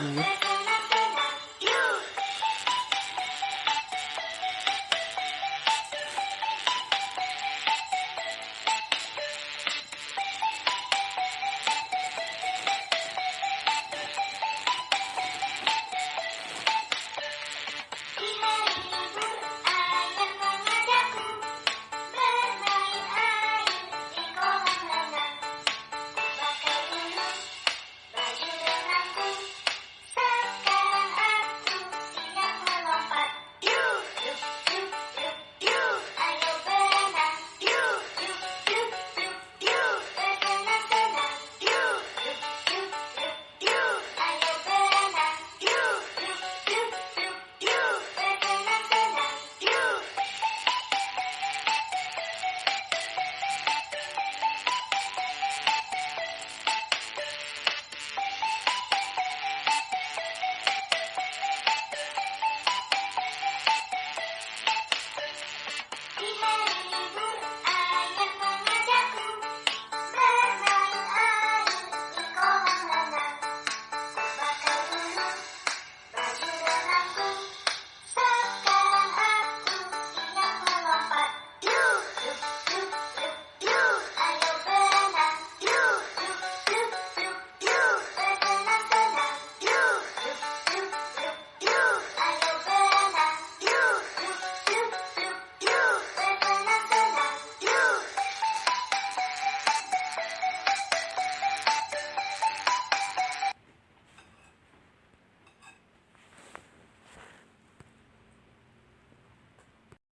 Mm-hmm.